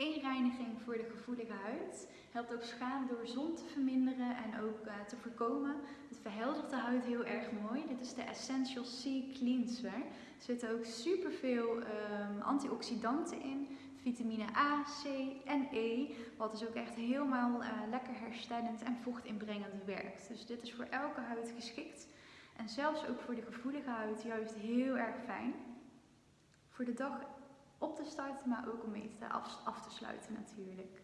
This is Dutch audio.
Inreiniging voor de gevoelige huid. Helpt ook schade door zon te verminderen en ook uh, te voorkomen. Het verheldert de huid heel erg mooi. Dit is de Essential C Cleanser. Er zitten ook superveel um, antioxidanten in. Vitamine A, C en E. Wat dus ook echt helemaal uh, lekker herstellend en vochtinbrengend werkt. Dus dit is voor elke huid geschikt. En zelfs ook voor de gevoelige huid juist heel erg fijn. Voor de dag op te starten, maar ook om mee te af, af te sluiten natuurlijk.